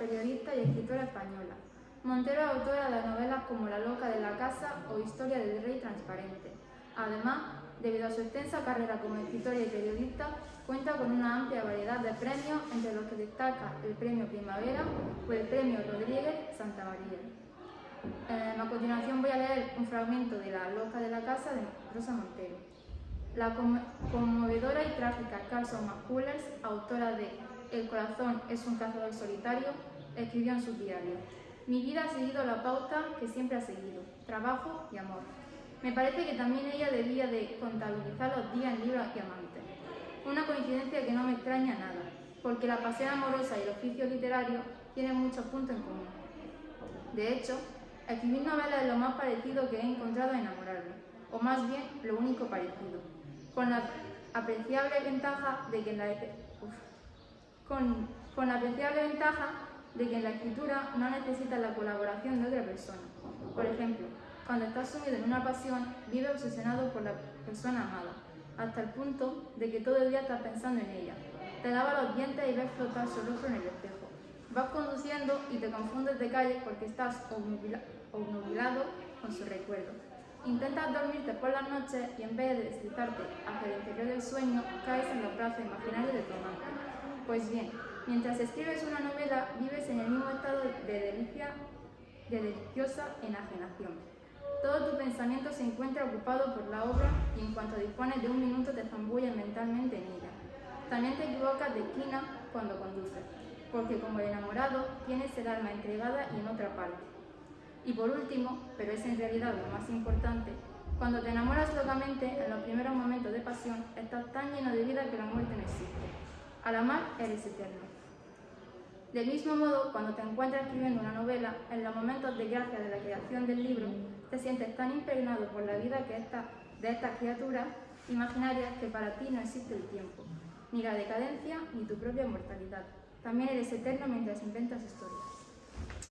periodista y escritora española. Montero es autora de novelas como La loca de la casa o Historia del rey transparente. Además, debido a su extensa carrera como escritora y periodista, cuenta con una amplia variedad de premios, entre los que destaca el Premio Primavera o el Premio Rodríguez Santa María. Eh, a continuación voy a leer un fragmento de La loca de la casa de Rosa Montero. La conmovedora y trágica Carson McCullers, autora de El corazón es un cazador solitario, escribió en su diario. Mi vida ha seguido la pauta que siempre ha seguido, trabajo y amor. Me parece que también ella debía de contabilizar los días en libros y amantes. Una coincidencia que no me extraña nada, porque la pasión amorosa y el oficio literario tienen muchos puntos en común. De hecho, escribir novelas es lo más parecido que he encontrado a enamorarme, o más bien lo único parecido, con la apreciable ventaja de que en la, con, la apreciable ventaja de que en la escritura no necesitas la colaboración de otra persona. Por ejemplo, cuando estás sumido en una pasión, vive obsesionado por la persona amada, hasta el punto de que todo el día estás pensando en ella. Te lava los dientes y ves flotar su rostro en el espejo. Vas conduciendo y te confundes de calle porque estás obnubilado con su recuerdo. Intentas dormirte por las noches y en vez de deslizarte hacia el interior del sueño, caes en los brazos imaginarios de tu amante. Pues bien, mientras escribes una novela, vives en el mismo estado de delicia, de deliciosa enajenación. Todo tu pensamiento se encuentra ocupado por la obra y en cuanto dispones de un minuto te zambulles mentalmente en ella. También te equivocas de esquina cuando conduces, porque como el enamorado tienes el alma entregada y en otra parte. Y por último, pero es en realidad lo más importante, cuando te enamoras locamente, en los primeros momentos de pasión, estás tan lleno de vida que la muerte no existe. Al amar, eres eterno. Del mismo modo, cuando te encuentras escribiendo una novela, en los momentos de gracia de la creación del libro, te sientes tan impregnado por la vida que de estas criaturas imaginarias que para ti no existe el tiempo, ni la decadencia, ni tu propia mortalidad. También eres eterno mientras inventas historias.